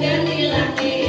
Jamilah